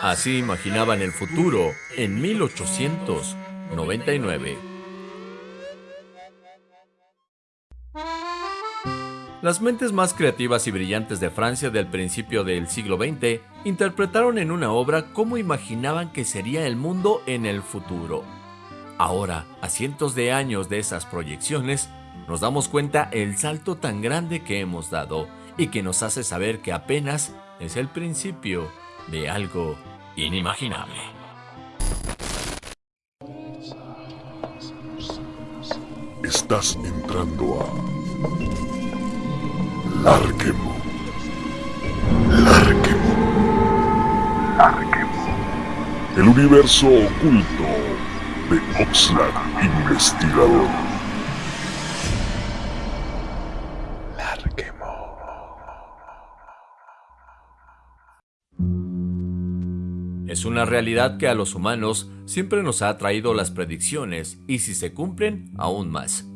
Así imaginaban el futuro en 1899. Las mentes más creativas y brillantes de Francia del principio del siglo XX interpretaron en una obra cómo imaginaban que sería el mundo en el futuro. Ahora, a cientos de años de esas proyecciones, nos damos cuenta el salto tan grande que hemos dado y que nos hace saber que apenas es el principio de algo inimaginable. Estás entrando a Larquemo. Larquemo. Larquemo. El universo oculto de Oxlack Investigador. Es una realidad que a los humanos siempre nos ha traído las predicciones y si se cumplen, aún más.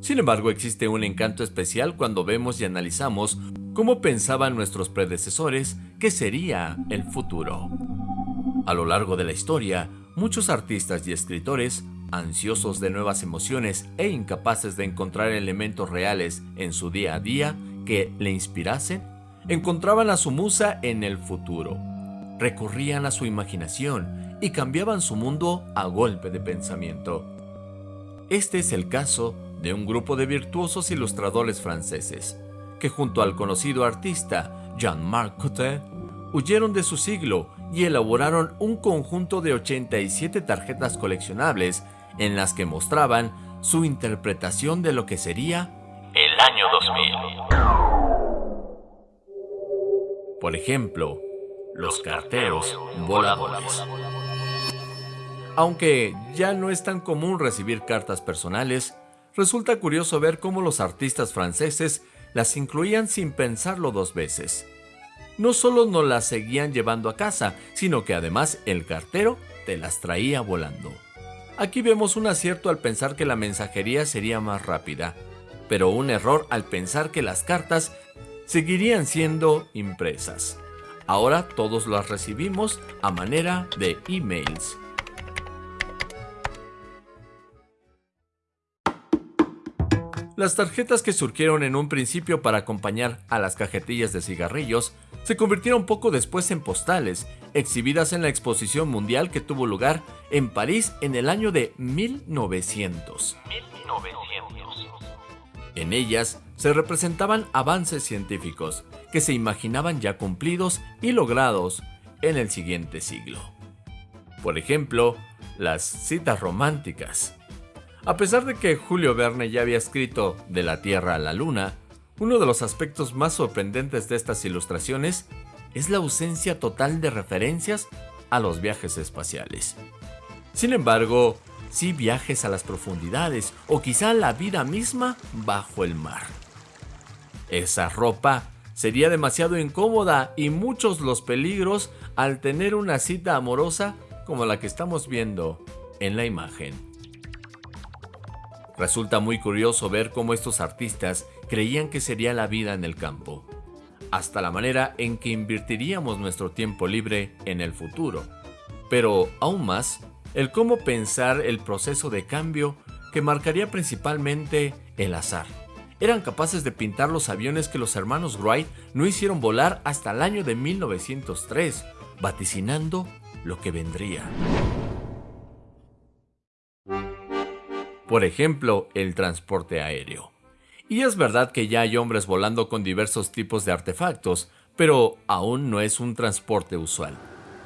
Sin embargo, existe un encanto especial cuando vemos y analizamos cómo pensaban nuestros predecesores que sería el futuro. A lo largo de la historia, muchos artistas y escritores, ansiosos de nuevas emociones e incapaces de encontrar elementos reales en su día a día que le inspirasen, encontraban a su musa en el futuro. Recurrían a su imaginación y cambiaban su mundo a golpe de pensamiento. Este es el caso de un grupo de virtuosos ilustradores franceses, que junto al conocido artista Jean-Marc Cotet, huyeron de su siglo y elaboraron un conjunto de 87 tarjetas coleccionables en las que mostraban su interpretación de lo que sería el año 2000. Por ejemplo, los carteros voladores. Aunque ya no es tan común recibir cartas personales, resulta curioso ver cómo los artistas franceses las incluían sin pensarlo dos veces. No solo no las seguían llevando a casa, sino que además el cartero te las traía volando. Aquí vemos un acierto al pensar que la mensajería sería más rápida, pero un error al pensar que las cartas seguirían siendo impresas. Ahora todos las recibimos a manera de emails. Las tarjetas que surgieron en un principio para acompañar a las cajetillas de cigarrillos se convirtieron poco después en postales, exhibidas en la exposición mundial que tuvo lugar en París en el año de 1900. 1900. En ellas se representaban avances científicos que se imaginaban ya cumplidos y logrados en el siguiente siglo. Por ejemplo, las citas románticas, a pesar de que Julio Verne ya había escrito De la Tierra a la Luna, uno de los aspectos más sorprendentes de estas ilustraciones es la ausencia total de referencias a los viajes espaciales. Sin embargo, sí viajes a las profundidades o quizá la vida misma bajo el mar. Esa ropa sería demasiado incómoda y muchos los peligros al tener una cita amorosa como la que estamos viendo en la imagen. Resulta muy curioso ver cómo estos artistas creían que sería la vida en el campo, hasta la manera en que invertiríamos nuestro tiempo libre en el futuro. Pero aún más, el cómo pensar el proceso de cambio que marcaría principalmente el azar. Eran capaces de pintar los aviones que los hermanos Wright no hicieron volar hasta el año de 1903, vaticinando lo que vendría. por ejemplo, el transporte aéreo. Y es verdad que ya hay hombres volando con diversos tipos de artefactos, pero aún no es un transporte usual.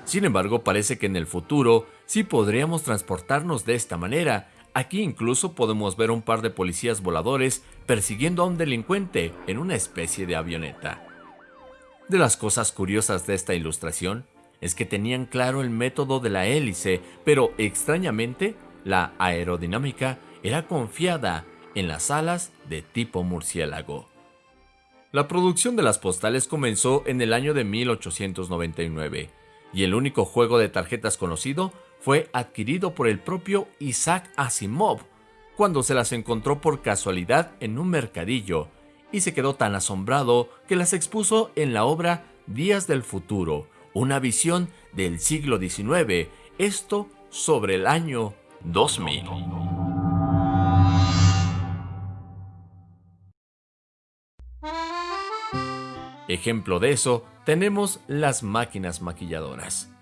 Sin embargo, parece que en el futuro sí podríamos transportarnos de esta manera. Aquí incluso podemos ver un par de policías voladores persiguiendo a un delincuente en una especie de avioneta. De las cosas curiosas de esta ilustración es que tenían claro el método de la hélice, pero extrañamente la aerodinámica era confiada en las alas de tipo murciélago. La producción de las postales comenzó en el año de 1899 y el único juego de tarjetas conocido fue adquirido por el propio Isaac Asimov cuando se las encontró por casualidad en un mercadillo y se quedó tan asombrado que las expuso en la obra Días del Futuro, una visión del siglo XIX, esto sobre el año 2000. Ejemplo de eso tenemos las máquinas maquilladoras.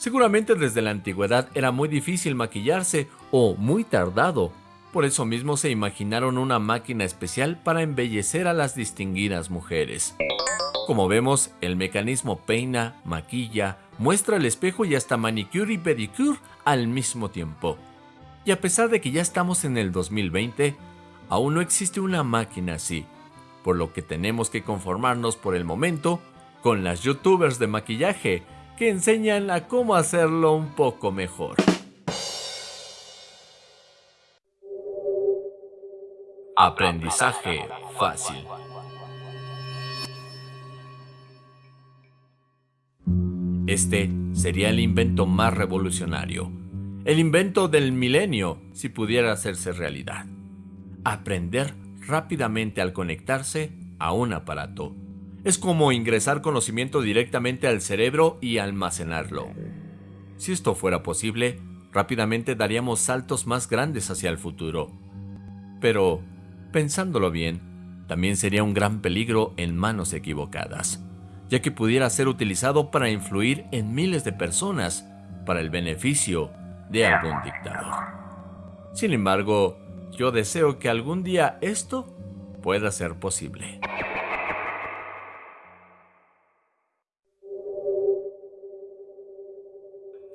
Seguramente desde la antigüedad era muy difícil maquillarse o muy tardado. Por eso mismo se imaginaron una máquina especial para embellecer a las distinguidas mujeres. Como vemos, el mecanismo peina, maquilla, muestra el espejo y hasta manicure y pedicure al mismo tiempo. Y a pesar de que ya estamos en el 2020, aún no existe una máquina así, por lo que tenemos que conformarnos por el momento con las youtubers de maquillaje que enseñan a cómo hacerlo un poco mejor. Aprendizaje fácil. Este sería el invento más revolucionario, el invento del milenio si pudiera hacerse realidad. Aprender rápidamente al conectarse a un aparato. Es como ingresar conocimiento directamente al cerebro y almacenarlo. Si esto fuera posible, rápidamente daríamos saltos más grandes hacia el futuro. Pero, pensándolo bien, también sería un gran peligro en manos equivocadas, ya que pudiera ser utilizado para influir en miles de personas para el beneficio de algún dictador. Sin embargo, yo deseo que algún día esto pueda ser posible.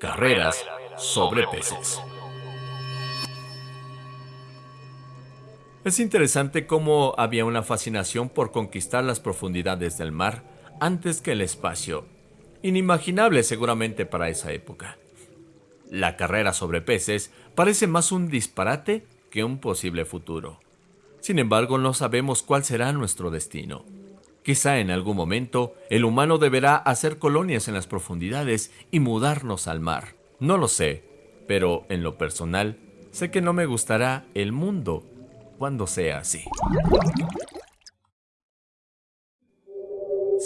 Carreras sobre peces. Es interesante cómo había una fascinación por conquistar las profundidades del mar antes que el espacio, inimaginable seguramente para esa época. La carrera sobre peces parece más un disparate que un posible futuro. Sin embargo, no sabemos cuál será nuestro destino. Quizá en algún momento el humano deberá hacer colonias en las profundidades y mudarnos al mar. No lo sé, pero en lo personal, sé que no me gustará el mundo cuando sea así.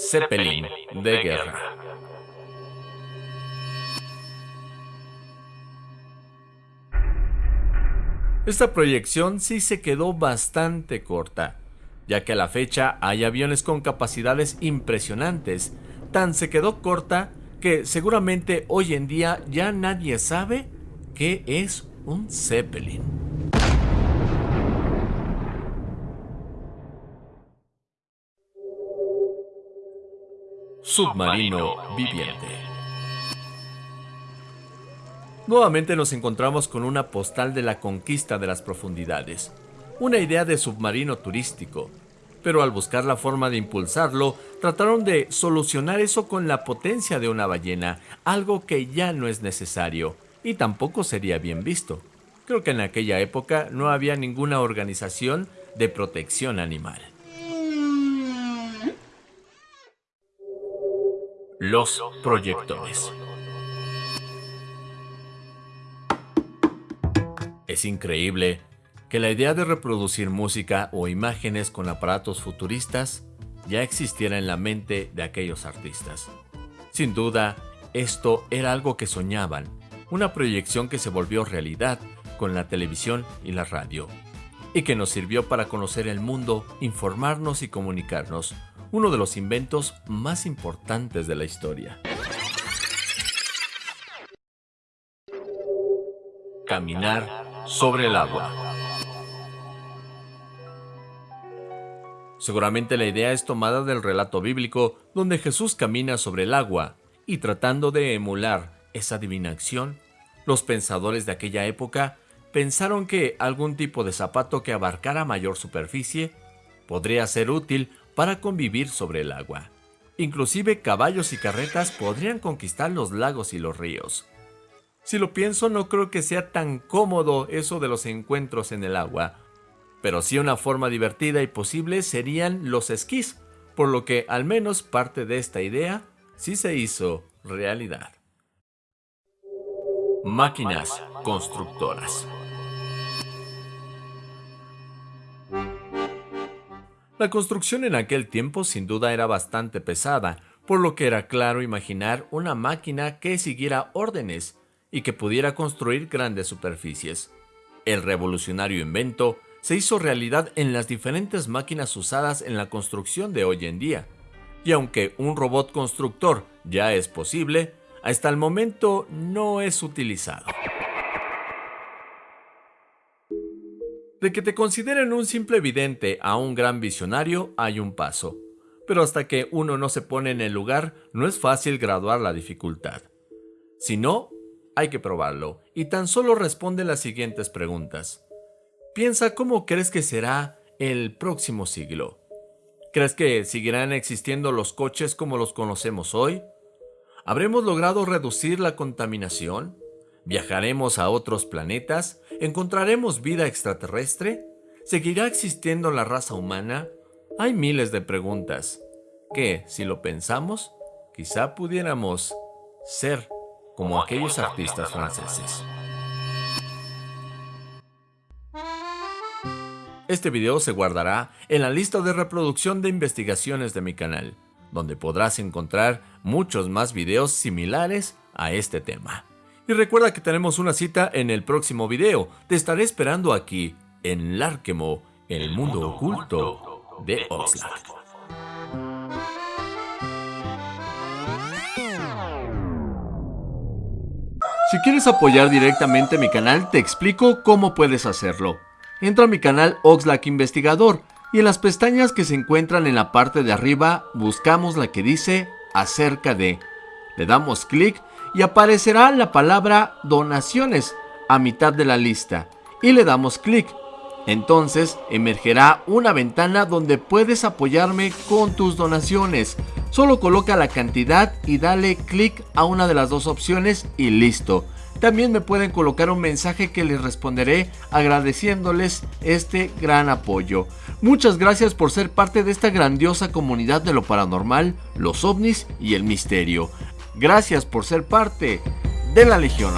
Zeppelin de guerra. Esta proyección sí se quedó bastante corta, ya que a la fecha hay aviones con capacidades impresionantes. Tan se quedó corta que seguramente hoy en día ya nadie sabe qué es un Zeppelin. Submarino viviente. Nuevamente nos encontramos con una postal de la conquista de las profundidades, una idea de submarino turístico, pero al buscar la forma de impulsarlo, trataron de solucionar eso con la potencia de una ballena, algo que ya no es necesario y tampoco sería bien visto. Creo que en aquella época no había ninguna organización de protección animal. Los proyectores. Es increíble que la idea de reproducir música o imágenes con aparatos futuristas ya existiera en la mente de aquellos artistas. Sin duda, esto era algo que soñaban, una proyección que se volvió realidad con la televisión y la radio, y que nos sirvió para conocer el mundo, informarnos y comunicarnos, uno de los inventos más importantes de la historia. Caminar sobre el agua. Seguramente la idea es tomada del relato bíblico donde Jesús camina sobre el agua y tratando de emular esa divina acción, los pensadores de aquella época pensaron que algún tipo de zapato que abarcara mayor superficie podría ser útil para convivir sobre el agua. Inclusive caballos y carretas podrían conquistar los lagos y los ríos. Si lo pienso, no creo que sea tan cómodo eso de los encuentros en el agua. Pero sí una forma divertida y posible serían los esquís, por lo que al menos parte de esta idea sí se hizo realidad. Máquinas constructoras. La construcción en aquel tiempo sin duda era bastante pesada, por lo que era claro imaginar una máquina que siguiera órdenes y que pudiera construir grandes superficies. El revolucionario invento se hizo realidad en las diferentes máquinas usadas en la construcción de hoy en día. Y aunque un robot constructor ya es posible, hasta el momento no es utilizado. De que te consideren un simple vidente a un gran visionario hay un paso, pero hasta que uno no se pone en el lugar no es fácil graduar la dificultad. Si no, hay que probarlo y tan solo responde las siguientes preguntas. Piensa cómo crees que será el próximo siglo. ¿Crees que seguirán existiendo los coches como los conocemos hoy? ¿Habremos logrado reducir la contaminación? ¿Viajaremos a otros planetas? ¿Encontraremos vida extraterrestre? ¿Seguirá existiendo la raza humana? Hay miles de preguntas que, si lo pensamos, quizá pudiéramos ser como aquellos artistas franceses. Este video se guardará en la lista de reproducción de investigaciones de mi canal, donde podrás encontrar muchos más videos similares a este tema. Y recuerda que tenemos una cita en el próximo video. Te estaré esperando aquí, en Larkemo, el mundo oculto de Oxlack. Si quieres apoyar directamente mi canal, te explico cómo puedes hacerlo entra a mi canal Oxlack Investigador y en las pestañas que se encuentran en la parte de arriba buscamos la que dice acerca de. Le damos clic y aparecerá la palabra donaciones a mitad de la lista y le damos clic. Entonces emergerá una ventana donde puedes apoyarme con tus donaciones. Solo coloca la cantidad y dale clic a una de las dos opciones y listo. También me pueden colocar un mensaje que les responderé agradeciéndoles este gran apoyo. Muchas gracias por ser parte de esta grandiosa comunidad de lo paranormal, los ovnis y el misterio. Gracias por ser parte de la Legión.